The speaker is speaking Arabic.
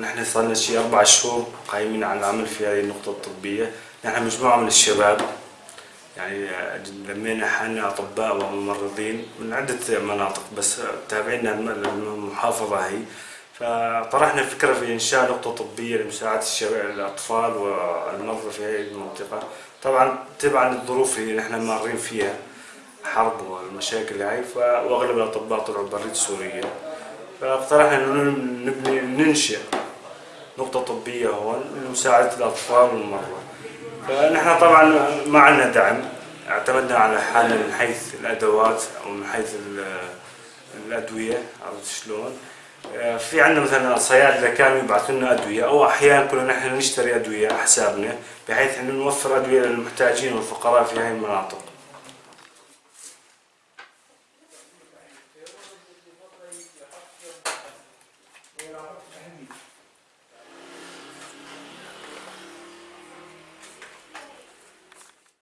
نحن صار لنا شيء أربع شهور قايمين على العمل في هذه النقطة الطبية. نحن مجموعة من الشباب يعني لمينا حالنا أطباء وممرضين من عدة مناطق بس تابعينا المحافظة هي. فطرحنا فكرة في إنشاء نقطة طبية لمساعدة الشباب الأطفال والمرضى في هذه المنطقة. طبعا تبعا للظروف اللي نحن مارين فيها حرب والمشاكل هاي واغلب الأطباء طلعوا بريد سوريا. فاقترحنا إنه نبني ننشئ نقطة طبية هون لمساعدة الأطفال والمرضى فنحن طبعا ما عندنا دعم اعتمدنا على حالنا من حيث الأدوات أو من حيث الأدوية عرفت شلون آه، في عندنا مثلا صيادله كانوا يبعثوا لنا أدوية أو أحيانا كنا نحن نشتري أدوية على حسابنا بحيث انه نوفر أدوية للمحتاجين والفقراء في هذه المناطق.